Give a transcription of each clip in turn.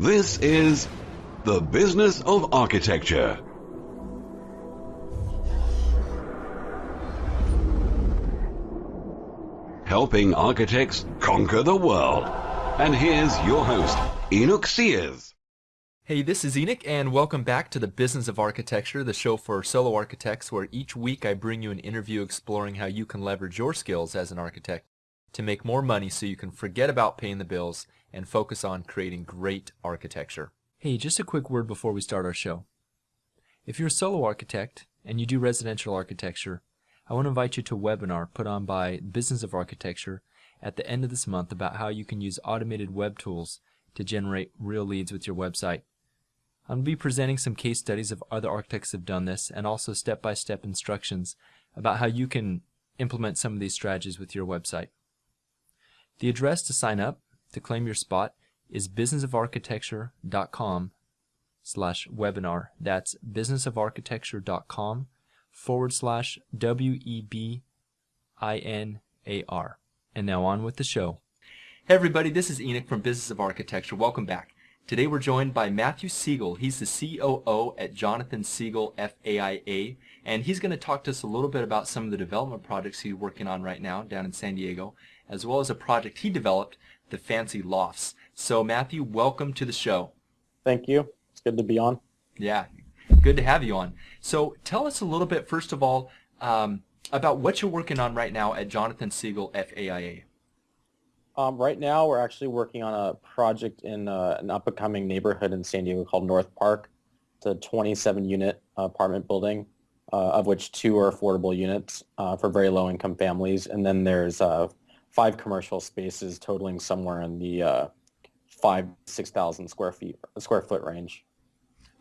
This is The Business of Architecture. Helping architects conquer the world. And here's your host, Enoch Sears. Hey, this is Enoch, and welcome back to the Business of Architecture, the show for solo architects, where each week I bring you an interview exploring how you can leverage your skills as an architect to make more money so you can forget about paying the bills and focus on creating great architecture. Hey, just a quick word before we start our show. If you're a solo architect and you do residential architecture, I want to invite you to a webinar put on by Business of Architecture at the end of this month about how you can use automated web tools to generate real leads with your website. I'm going to be presenting some case studies of other architects have done this and also step-by-step -step instructions about how you can implement some of these strategies with your website. The address to sign up to claim your spot is businessofarchitecture.com slash webinar. That's businessofarchitecture.com forward slash W-E-B-I-N-A-R. And now on with the show. Hey everybody, this is Enoch from Business of Architecture. Welcome back. Today we're joined by Matthew Segal. He's the COO at Jonathan Segal FAIA, and he's going to talk to us a little bit about some of the development projects he's working on right now down in San Diego, as well as a project he developed, the Fancy Lofts. So Matthew, welcome to the show. Thank you. It's good to be on. Yeah, good to have you on. So tell us a little bit, first of all, um, about what you're working on right now at Jonathan Segal FAIA. Um, right now, we're actually working on a project in uh, an up-and-coming neighborhood in San Diego called North Park. It's a 27-unit apartment building, uh, of which two are affordable units uh, for very low-income families. And then there's uh, five commercial spaces totaling somewhere in the uh, five, 6,000 square feet, square foot range.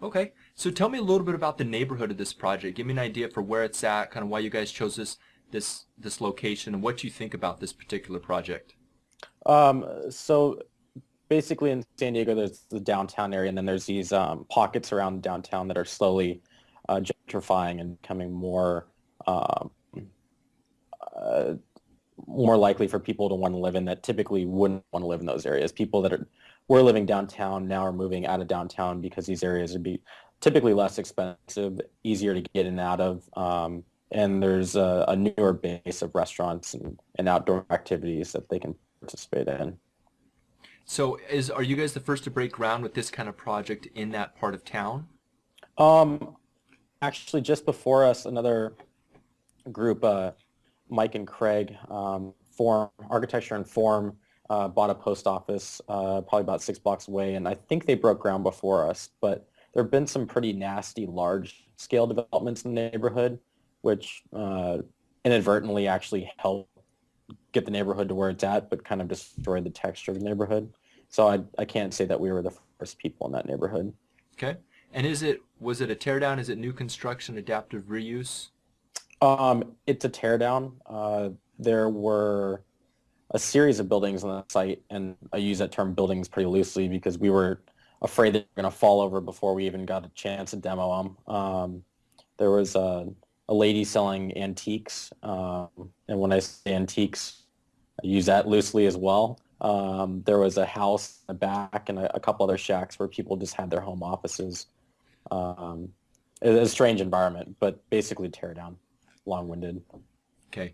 Okay, so tell me a little bit about the neighborhood of this project. Give me an idea for where it's at, kind of why you guys chose this this this location, and what you think about this particular project. Um, so basically in San Diego, there's the downtown area, and then there's these um, pockets around downtown that are slowly uh, gentrifying and becoming more um, uh, more likely for people to want to live in that typically wouldn't want to live in those areas. People that are were living downtown now are moving out of downtown because these areas would be typically less expensive, easier to get in and out of, um, and there's a, a, newer base of restaurants and, and outdoor activities that they can participate in. So is are you guys the first to break ground with this kind of project in that part of town? Um, actually, just before us, another group, uh, Mike and Craig, um, Form Architecture and Form, uh, bought a post office uh, probably about six blocks away, and I think they broke ground before us. But there have been some pretty nasty, large-scale developments in the neighborhood, which uh, inadvertently actually helped get the neighborhood to where it's at, but kind of destroyed the texture of the neighborhood. So I, I can't say that we were the first people in that neighborhood. Okay. And is it was it a teardown? Is it new construction, adaptive reuse? Um, it's a teardown. Uh, there were a series of buildings on the site, and I use that term buildings pretty loosely because we were afraid they were going to fall over before we even got a chance to demo them. Um, there was a, a, lady selling antiques, um, and when I say antiques, I use that loosely as well. Um, there was a house in the back and a, a, couple other shacks where people just had their home offices. Um, it was a strange environment, but basically tear down long-winded. Okay.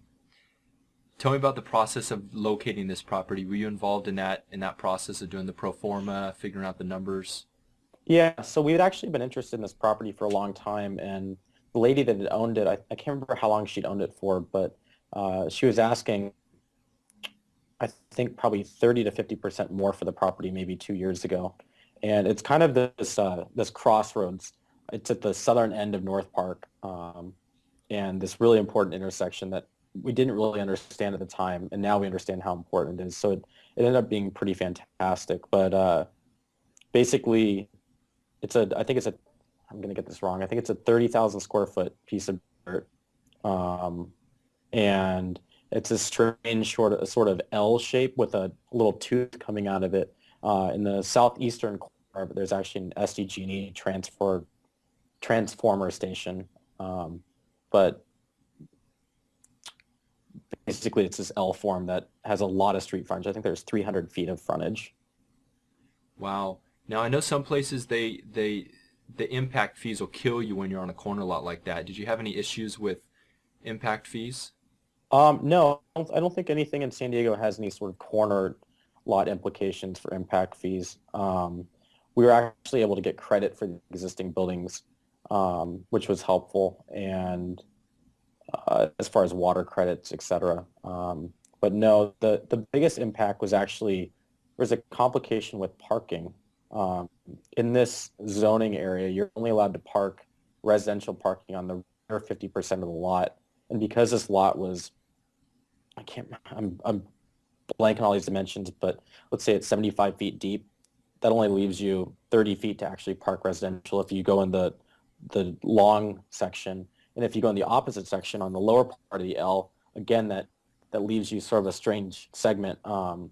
Tell me about the process of locating this property. Were you involved in that in that process of doing the pro forma, figuring out the numbers? Yeah, so we had actually been interested in this property for a long time, and the lady that had owned it, I, I can't remember how long she'd owned it for, but uh, she was asking, I think probably 30 to 50 percent more for the property maybe two years ago, and it's kind of this uh, this crossroads. It's at the southern end of North Park, um, and this really important intersection that we didn't really understand at the time, and now we understand how important it is. So it, it ended up being pretty fantastic. But uh, basically, it's a I think it's a I'm going to get this wrong. I think it's a 30,000 square foot piece of dirt, um, and it's a strange sort of sort of L shape with a little tooth coming out of it. Uh, in the southeastern corner, there's actually an SDG&E transfer transformer station. Um, but basically it's this L form that has a lot of street frontage. I think there's 300 feet of frontage. Wow. Now I know some places they they the impact fees will kill you when you're on a corner lot like that. Did you have any issues with impact fees? Um, no, I don't think anything in San Diego has any sort of corner lot implications for impact fees. Um, we were actually able to get credit for the existing buildings, um, which was helpful, and uh, as far as water credits, et cetera. Um, but no, the, the biggest impact was actually, there was a complication with parking. Um, in this zoning area, you're only allowed to park residential parking on the rear 50% of the lot. And because this lot was, I can't, I'm, I'm blanking all these dimensions, but let's say it's 75 feet deep, that only leaves you 30 feet to actually park residential if you go in the, the long section. And if you go in the opposite section on the lower part of the L, again, that, that leaves you sort of a strange segment. Um,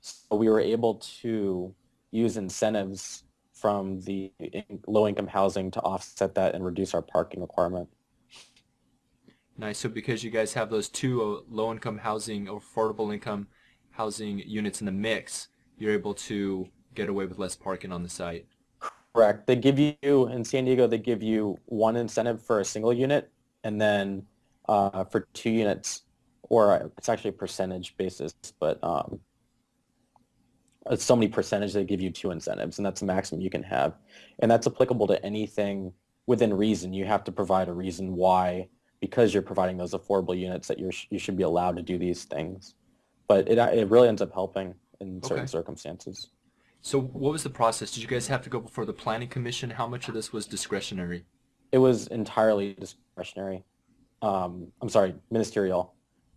so we were able to use incentives from the low-income housing to offset that and reduce our parking requirement. Nice. So because you guys have those two uh, low-income housing or affordable income housing units in the mix, you're able to get away with less parking on the site. Correct. They give you, in San Diego, they give you one incentive for a single unit and then uh, for two units, or it's actually a percentage basis, but um, it's so many percentage they give you two incentives and that's the maximum you can have. And that's applicable to anything within reason. You have to provide a reason why, because you're providing those affordable units that you're, you should be allowed to do these things. But it, it really ends up helping in certain Okay. circumstances. So what was the process? Did you guys have to go before the planning commission? How much of this was discretionary? It was entirely discretionary. Um, I'm sorry, ministerial.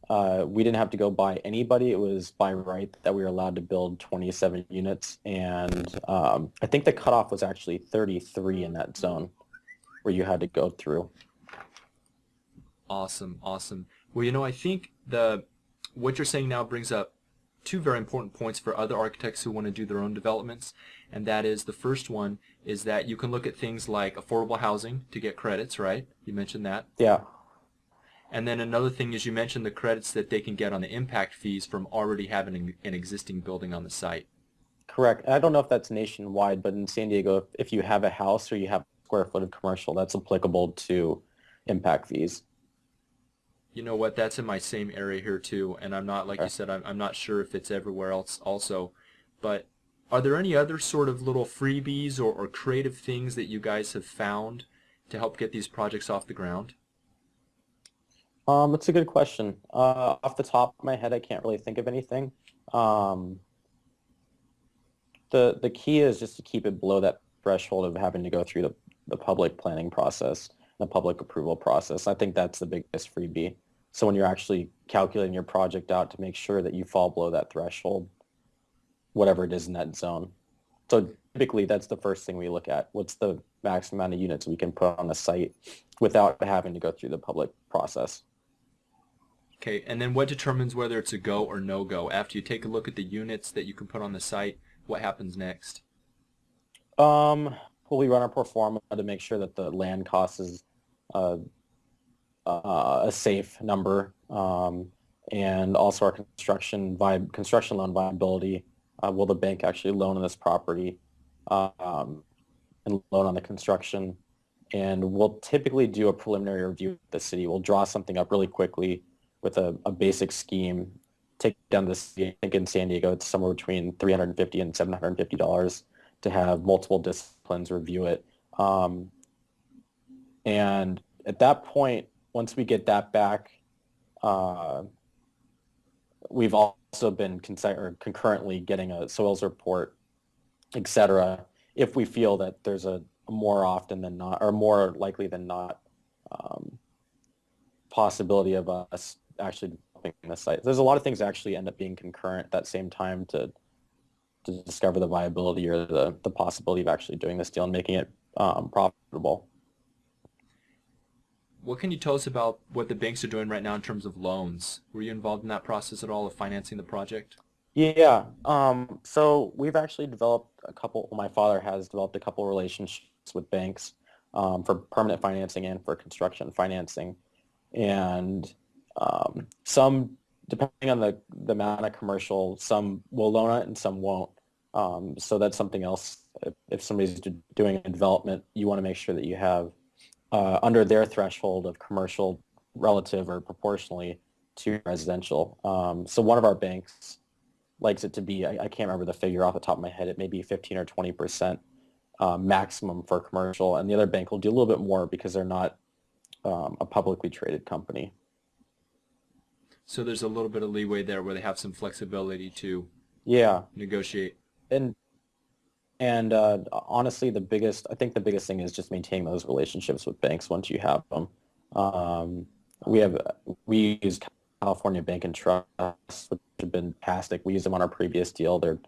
Uh, we didn't have to go by anybody. It was by right that we were allowed to build 27 units. And um, I think the cutoff was actually 33 in that zone where you had to go through. Awesome, awesome. Well, you know, I think the what you're saying now brings up two very important points for other architects who want to do their own developments, and that is the first one is that you can look at things like affordable housing to get credits, right? You mentioned that. Yeah, And then another thing is you mentioned the credits that they can get on the impact fees from already having an, existing building on the site. correct. I don't know if that's nationwide, but in San Diego, if, if you have a house or you have square foot of commercial, that's applicable to impact fees. You know what? That's in my same area here too, and I'm not like you said. I'm, I'm not sure if it's everywhere else also, but are there any other sort of little freebies or, or creative things that you guys have found to help get these projects off the ground? Um, that's a good question. Uh, off the top of my head, I can't really think of anything. Um, the the key is just to keep it below that threshold of having to go through the, the public planning process, the public approval process. I think that's the biggest freebie. So when you're actually calculating your project out to make sure that you fall below that threshold, whatever it is in that zone. So typically that's the first thing we look at. What's the max amount of units we can put on a site without having to go through the public process? Okay, and then what determines whether it's a go or no go? After you take a look at the units that you can put on the site, what happens next? Um, well, we run our pro forma to make sure that the land cost is uh, uh, a safe number, um, and also our construction vi- construction loan viability. Uh, will the bank actually loan on this property um, and loan on the construction? And we'll typically do a preliminary review with the city. We'll draw something up really quickly with a, a basic scheme. Take down the city. I think in San Diego, it's somewhere between 350 and 750 dollars to have multiple disciplines review it. Um, and at that point, once we get that back, uh, we've also been concurrently getting a soils report, et cetera, if we feel that there's a more often than not, or more likely than not, um, possibility of us actually developing the site. There's a lot of things that actually end up being concurrent at that same time to to discover the viability or the, the possibility of actually doing this deal and making it um, profitable. What can you tell us about what the banks are doing right now in terms of loans? Were you involved in that process at all of financing the project? Yeah. Um, so we've actually developed a couple, my father has developed a couple relationships with banks um, for permanent financing and for construction financing. And um, some, depending on the, the amount of commercial, some will loan it and some won't. Um, so that's something else. If, if somebody's doing a development, you want to make sure that you have uh, under their threshold of commercial relative or proportionally to residential. Um, so one of our banks likes it to be, I, I, can't remember the figure off the top of my head, it may be 15 or 20 percent uh, maximum for commercial, and the other bank will do a little bit more because they're not um, a publicly traded company. So there's a little bit of leeway there where they have some flexibility to yeah negotiate. And and uh, honestly, the biggest I think the biggest thing is just maintaining those relationships with banks once you have them. Um, we have we use California Bank and Trust, which have been fantastic. We use them on our previous deal. They're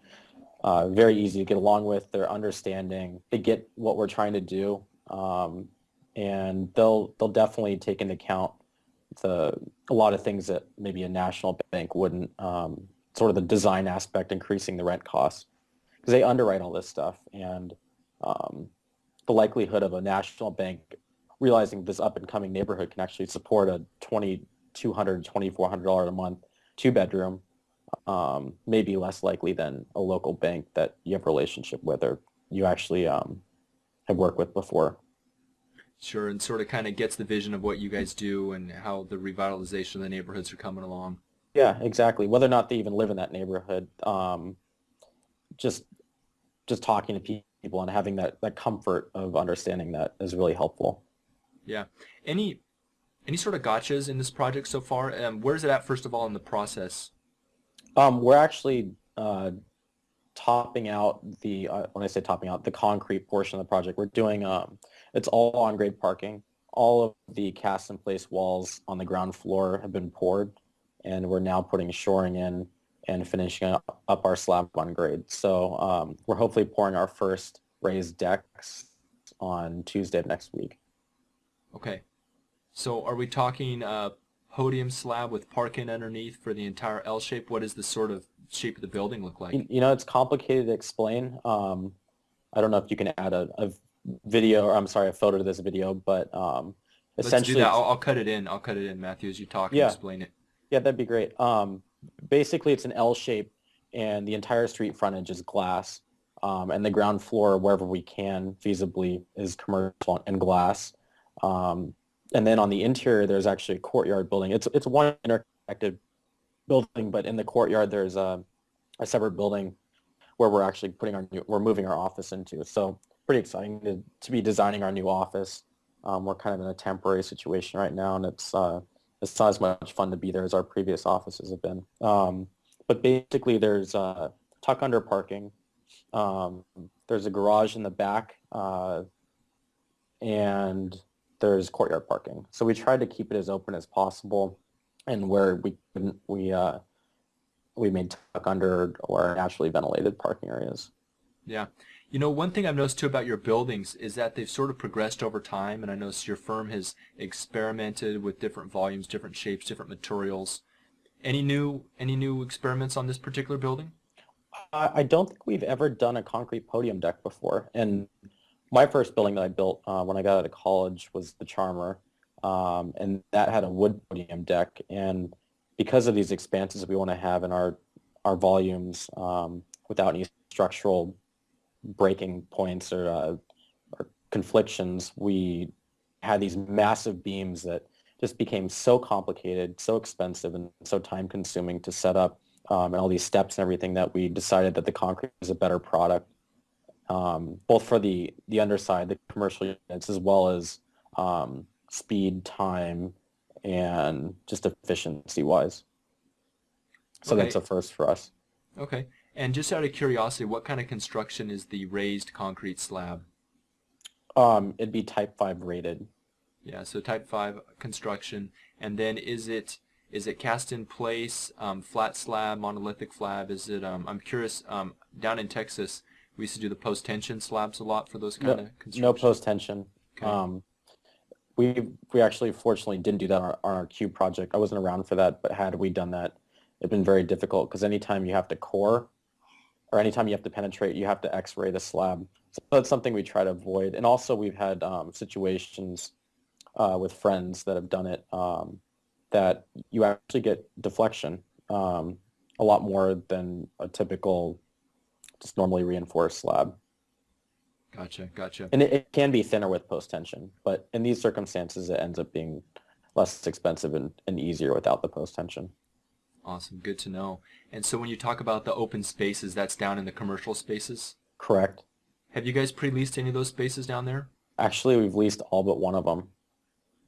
uh, very easy to get along with. They're understanding. They get what we're trying to do, um, and they'll they'll definitely take into account the a lot of things that maybe a national bank wouldn't. Um, sort of the design aspect, increasing the rent costs, because they underwrite all this stuff, and um, the likelihood of a national bank realizing this up and coming neighborhood can actually support a twenty two hundred twenty four hundred dollar a month two bedroom um, may be less likely than a local bank that you have a relationship with or you actually um, have worked with before. Sure, and sort of kind of gets the vision of what you guys do and how the revitalization of the neighborhoods are coming along. Yeah, exactly. Whether or not they even live in that neighborhood, um, just just talking to people and having that, that comfort of understanding that is really helpful. Yeah. Any any sort of gotchas in this project so far? Um, where is it at, first of all, in the process? Um, we're actually uh, topping out the, uh, when I say topping out, the concrete portion of the project. We're doing, um, it's all on-grade parking. All of the cast-in-place walls on the ground floor have been poured, and we're now putting shoring in and finishing up, our slab on grade. So um, we're hopefully pouring our first raised decks on Tuesday of next week. Okay. So are we talking uh, podium slab with parking underneath for the entire L shape? What does the sort of shape of the building look like? You, know, it's complicated to explain. Um, I don't know if you can add a, a, video, or I'm sorry, a photo to this video, but um, essentially... Let's do that. I'll, I'll, cut it in. I'll cut it in, Matthew, as you talk and explain it. Yeah, that'd be great. Um, basically, it's an L shape, and the entire street frontage is glass. Um, and the ground floor, wherever we can feasibly, is commercial and glass. Um, and then on the interior, there's actually a courtyard building. It's it's one interconnected building, but in the courtyard, there's a, a separate building where we're actually putting our new, we're moving our office into. So pretty exciting to, to be designing our new office. Um, we're kind of in a temporary situation right now, and it's uh, it's not as much fun to be there as our previous offices have been. Um, but basically, there's tuck under parking. Um, there's a garage in the back, uh, and there's courtyard parking. So we tried to keep it as open as possible, and where we couldn't, we uh, we made tuck under or naturally ventilated parking areas. Yeah. You know, one thing I've noticed too about your buildings is that they've sort of progressed over time, and I noticed your firm has experimented with different volumes, different shapes, different materials. Any new any new experiments on this particular building? I don't think we've ever done a concrete podium deck before, and my first building that I built uh, when I got out of college was the Charmer, um, and that had a wood podium deck. And because of these expanses that we want to have in our our volumes um, without any structural breaking points or, uh, or conflictions, we had these massive beams that just became so complicated, so expensive, and so time consuming to set up, um, and all these steps and everything that we decided that the concrete is a better product um, both for the, the underside, the commercial units, as well as um, speed, time, and just efficiency-wise. So okay. that's a first for us. Okay. And just out of curiosity, what kind of construction is the raised concrete slab? Um, it'd be Type 5 rated. Yeah, so Type 5 construction. And then is it is it cast in place, um, flat slab, monolithic slab? Is it? Um, I'm curious. Um, down in Texas, we used to do the post tension slabs a lot for those kind no, of construction. No post tension. Okay. Um, we we actually fortunately didn't do that on our, on our cube project. I wasn't around for that, but had we done that, it'd been very difficult because anytime you have to core, or anytime you have to penetrate, you have to X-ray the slab. So that's something we try to avoid. And also we've had um, situations uh, with friends that have done it um, that you actually get deflection um, a lot more than a typical just normally reinforced slab. Gotcha, gotcha. And it, it can be thinner with post tension, but in these circumstances, it ends up being less expensive and, and easier without the post tension. Awesome, good to know. And so when you talk about the open spaces, that's down in the commercial spaces? Correct. Have you guys pre-leased any of those spaces down there? Actually, we've leased all but one of them.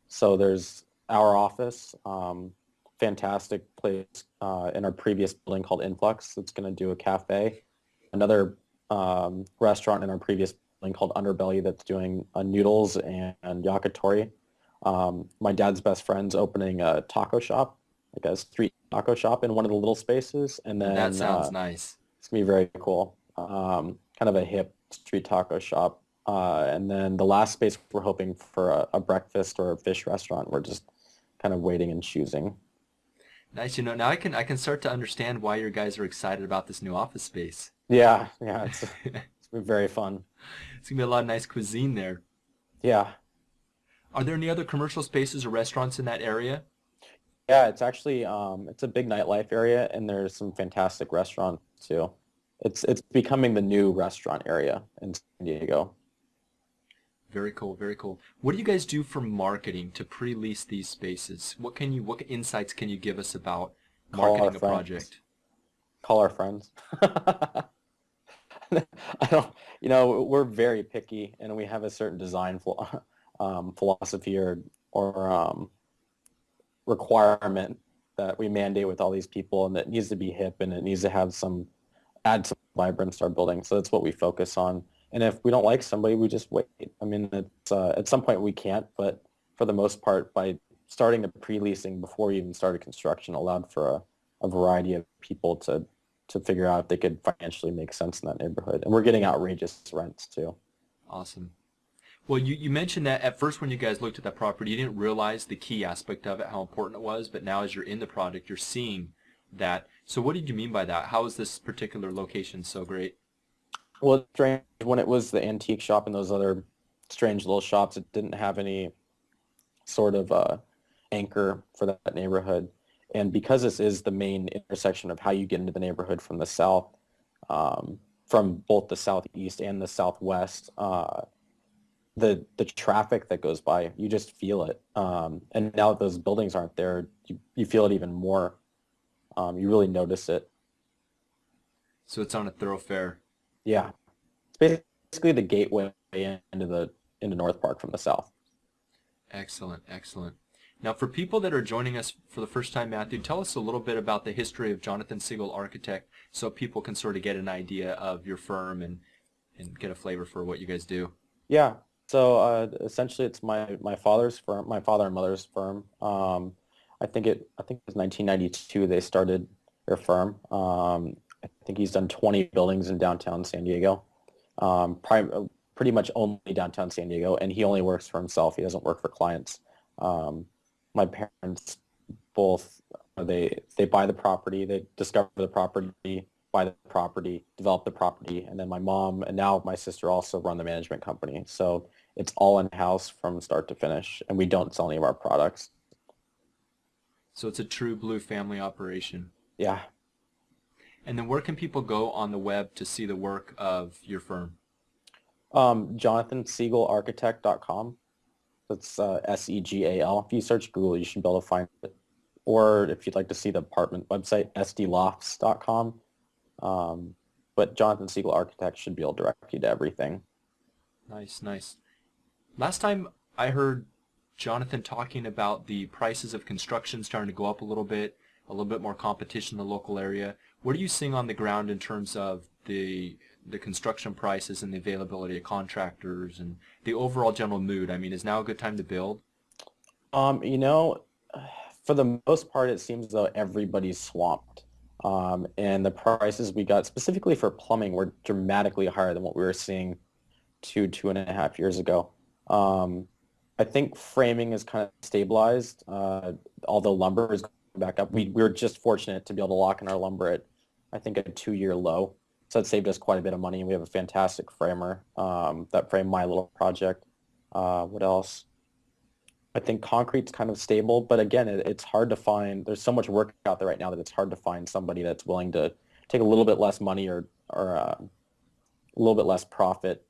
So there's our office, um, fantastic place uh, in our previous building called Influx that's going to do a cafe. Another um, restaurant in our previous building called Underbelly that's doing uh, noodles and, and yakitori. Um, my dad's best friend's opening a taco shop, like a street taco shop in one of the little spaces. And then that sounds uh, nice. it's to be very cool. Um, kind of a hip street taco shop. Uh, and then the last space we're hoping for a, a breakfast or a fish restaurant. We're just kind of waiting and choosing. Nice. You know, now I can I can start to understand why your guys are excited about this new office space. Yeah, yeah, it's, it's been very fun. It's gonna be a lot of nice cuisine there. Yeah, Are there any other commercial spaces or restaurants in that area? Yeah, it's actually um, it's a big nightlife area, and there's some fantastic restaurants too. It's it's becoming the new restaurant area in San Diego. Very cool, very cool. What do you guys do for marketing to pre-lease these spaces? What can you what insights can you give us about marketing a project? Call our friends. I don't, you know, we're very picky, and we have a certain design um, philosophy or or um, requirement that we mandate with all these people, and that needs to be hip, and it needs to have some add some vibrance to our building. So that's what we focus on. And if we don't like somebody, we just wait. I mean, it's, uh, at some point we can't, but for the most part, by starting the pre-leasing before we even started construction, allowed for a, a variety of people to to figure out if they could financially make sense in that neighborhood. And we're getting outrageous rents too. Awesome. Well, you, you mentioned that at first when you guys looked at that property, you didn't realize the key aspect of it, how important it was, but now as you're in the project, you're seeing that. So what did you mean by that? How is this particular location so great? Well, strange when it was the antique shop and those other strange little shops, it didn't have any sort of uh, anchor for that neighborhood. And because this is the main intersection of how you get into the neighborhood from the south, um, from both the southeast and the southwest, uh, the the traffic that goes by, you just feel it. Um, and now that those buildings aren't there, you, you feel it even more. Um, you really notice it. So it's on a thoroughfare. Yeah, it's basically the gateway into the into North Park from the south. Excellent, excellent. Now, for people that are joining us for the first time, Matthew, tell us a little bit about the history of Jonathan Segal Architect so people can sort of get an idea of your firm and, and get a flavor for what you guys do. Yeah. So uh, essentially, it's my my father's firm, my father and mother's firm. Um, I think it I think it was 1992 they started their firm. Um, I think he's done 20 buildings in downtown San Diego, um, prim- pretty much only downtown San Diego, and he only works for himself. He doesn't work for clients. Um, my parents both they they buy the property, they discover the property, buy the property, develop the property, and then my mom and now my sister also run the management company. So it's all in house from start to finish, and we don't sell any of our products. So it's a true blue family operation. Yeah. And then where can people go on the web to see the work of your firm? Um, JonathanSegalArchitect.com. That's uh, S-E-G-A-L. If you search Google, you should be able to find it. Or if you'd like to see the apartment website, sdlofts.com. Um, but Jonathan Segal Architects should be able to direct you to everything. Nice, nice. Last time I heard Jonathan talking about the prices of construction starting to go up a little bit, a little bit more competition in the local area. What are you seeing on the ground in terms of the the construction prices and the availability of contractors and the overall general mood? I mean, is now a good time to build? Um, you know, for the most part, it seems though everybody's swamped. Um, and the prices we got specifically for plumbing were dramatically higher than what we were seeing two, two and a half years ago. Um, I think framing is kind of stabilized, uh, although lumber is going back up. We, we were just fortunate to be able to lock in our lumber at, I think, a two-year low. So it saved us quite a bit of money. And we have a fantastic framer um, that framed my little project. Uh, what else? I think concrete's kind of stable, but again, it, it's hard to find. There's so much work out there right now that it's hard to find somebody that's willing to take a little bit less money or or uh, a little bit less profit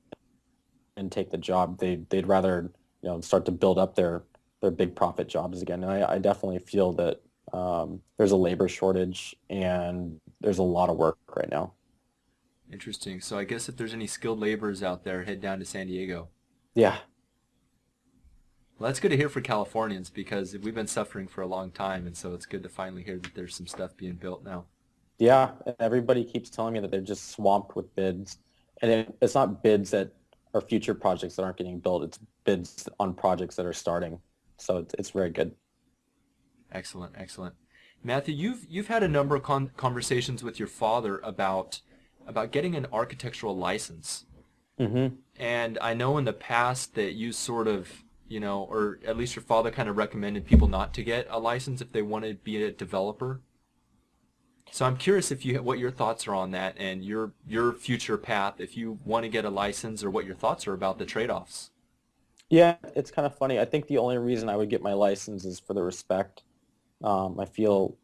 and take the job. They they'd rather you know start to build up their their big profit jobs again. And I, I definitely feel that um, there's a labor shortage and there's a lot of work right now. Interesting. So I guess if there's any skilled laborers out there, head down to San Diego. Yeah. Well, that's good to hear for Californians because we've been suffering for a long time, and so it's good to finally hear that there's some stuff being built now. Yeah, everybody keeps telling me that they're just swamped with bids, and it, it's not bids that are future projects that aren't getting built. It's bids on projects that are starting. So it's, it's very good. Excellent, excellent. Matthew, you've you've had a number of con conversations with your father about about getting an architectural license. Mm-hmm. And I know in the past that you sort of, you know, or at least your father kind of recommended people not to get a license if they want to be a developer. So I'm curious if you what your thoughts are on that and your your future path if you want to get a license or what your thoughts are about the trade-offs. Yeah, it's kind of funny. I think the only reason I would get my license is for the respect. Um, I feel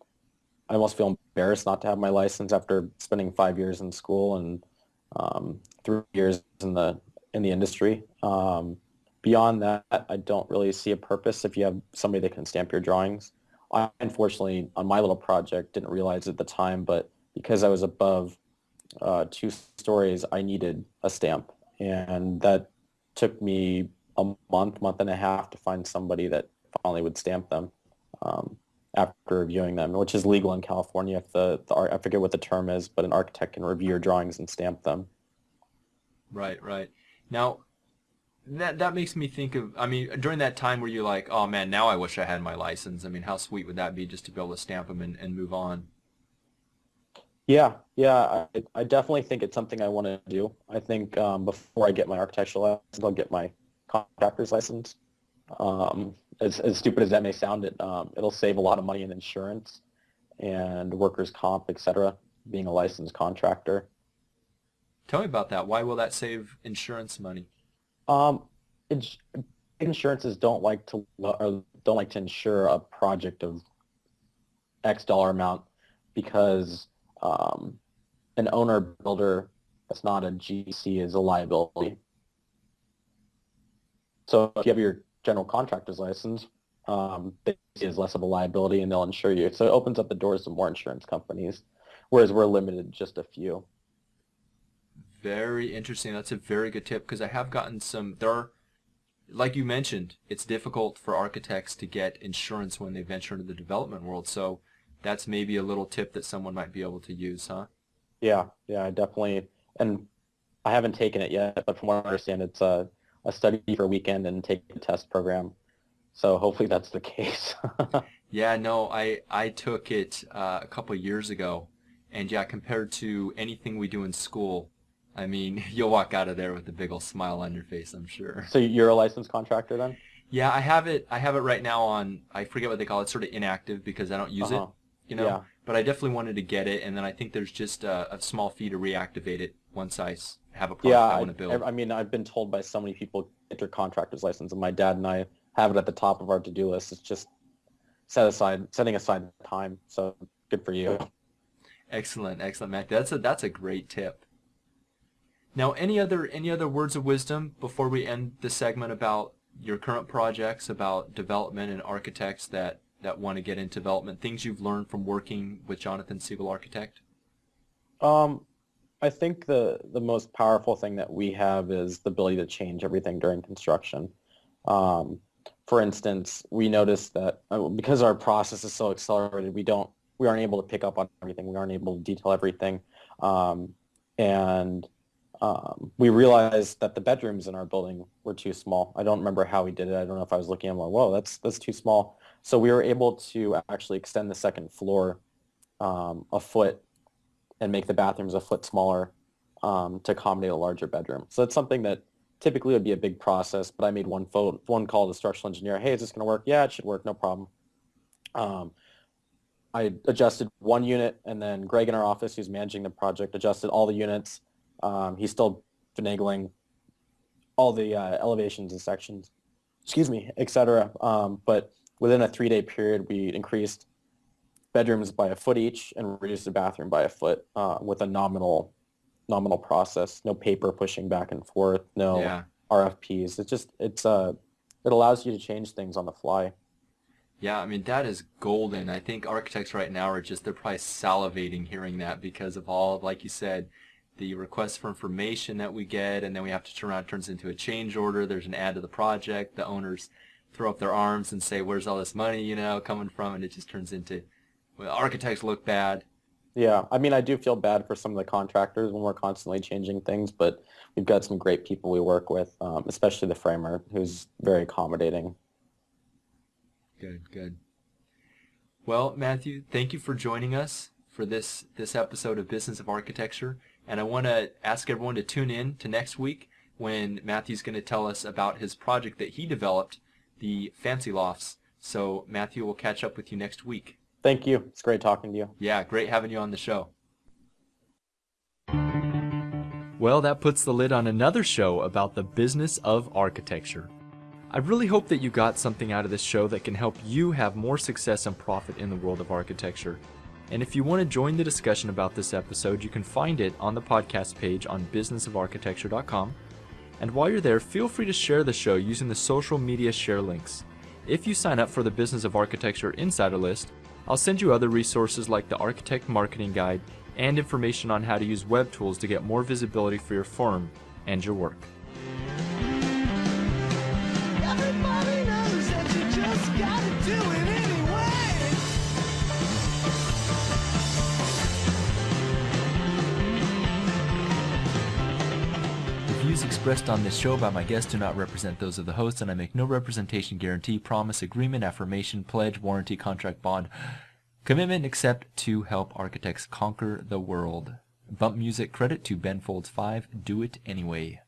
I almost feel embarrassed not to have my license after spending five years in school and um, three years in the in the industry. Um, beyond that, I don't really see a purpose if you have somebody that can stamp your drawings. I unfortunately on my little project didn't realize at the time, but because I was above uh, two stories, I needed a stamp, and that took me a month, month and a half to find somebody that finally would stamp them um, after reviewing them, which is legal in California. If the, the I forget what the term is, but an architect can review your drawings and stamp them. Right, right. Now, that that makes me think of. I mean, during that time where you're like, oh man, now I wish I had my license. I mean, how sweet would that be just to be able to stamp them and, and move on? Yeah, yeah, I, I definitely think it's something I want to do. I think um, before I get my architectural license, I'll get my contractor's license. Um, as, as stupid as that may sound, it, um, it'll save a lot of money in insurance and workers' comp, etc being a licensed contractor. Tell me about that. Why will that save insurance money? Um, ins- insurances don't like to don't like to insure a project of X dollar amount because um, an owner builder that's not a GC is a liability. So if you have your general contractor's license, um, they see it as less of a liability and they'll insure you. So it opens up the doors to more insurance companies, whereas we're limited to just a few. Very interesting. That's a very good tip because I have gotten some. There are, like you mentioned, it's difficult for architects to get insurance when they venture into the development world. So that's maybe a little tip that someone might be able to use, huh? Yeah, yeah, definitely. And I haven't taken it yet, but from what I understand, it's a, a study for a weekend and take a test program. So hopefully that's the case. yeah, no, I I took it uh, a couple years ago, and yeah, compared to anything we do in school, I mean, you'll walk out of there with a big old smile on your face, I'm sure. So you're a licensed contractor then? Yeah, I have it. I have it right now on. I forget what they call it, sort of inactive because I don't use uh-huh. it. You know. Yeah. But I definitely wanted to get it, and then I think there's just a, a small fee to reactivate it once I have a project yeah, I want to build. I, I mean, I've been told by so many people get their contractor's license, and my dad and I have it at the top of our to-do list. It's just set aside, setting aside time. So good for you. Excellent, excellent, Matt. That's a that's a great tip. Now, any other any other words of wisdom before we end the segment about your current projects, about development and architects that that want to get into development, things you've learned from working with Jonathan Segal Architect? Um, I think the the most powerful thing that we have is the ability to change everything during construction. Um, for instance, we noticed that uh, because our process is so accelerated, we don't we aren't able to pick up on everything. We aren't able to detail everything, um, and um, we realized that the bedrooms in our building were too small. I don't remember how we did it. I don't know if I was looking at like, whoa, that's that's too small. So we were able to actually extend the second floor um, a foot and make the bathrooms a foot smaller um, to accommodate a larger bedroom. So it's something that typically would be a big process, but I made one phone, one call to the structural engineer. Hey, is this going to work? Yeah, it should work. No problem. Um, I adjusted one unit, and then Greg in our office, who's managing the project, adjusted all the units um, he's still finagling all the uh, elevations and sections, excuse me, etc. Um, but within a three-day period, we increased bedrooms by a foot each and reduced the bathroom by a foot uh, with a nominal nominal process, no paper pushing back and forth, no Yeah. RFPs. It's just it's uh it allows you to change things on the fly. Yeah, I mean that is golden. I think architects right now are just they're probably salivating hearing that because of all like you said, the requests for information that we get and then we have to turn around it turns into a change order. There's an add to the project. The owners throw up their arms and say, Where's all this money, you know, coming from? And it just turns into well, architects look bad. Yeah, I mean, I do feel bad for some of the contractors when we're constantly changing things, but we've got some great people we work with, um, especially the framer, who's very accommodating. Good, good. Well, Matthew, thank you for joining us for this this episode of Business of Architecture. And I want to ask everyone to tune in to next week when Matthew's going to tell us about his project that he developed, the Fancy Lofts. So Matthew will catch up with you next week. Thank you. It's great talking to you. Yeah, great having you on the show. Well, that puts the lid on another show about the business of architecture. I really hope that you got something out of this show that can help you have more success and profit in the world of architecture. And if you want to join the discussion about this episode, you can find it on the podcast page on businessofarchitecture.com. And while you're there, feel free to share the show using the social media share links. If you sign up for the Business of Architecture Insider List, I'll send you other resources like the Architect Marketing Guide and information on how to use web tools to get more visibility for your firm and your work. Everybody knows that you just gotta do it views expressed on this show by my guests do not represent those of the host, and I make no representation, guarantee, promise, agreement, affirmation, pledge, warranty, contract, bond, commitment except to help architects conquer the world. Bump music credit to Ben Folds 5. Do it anyway.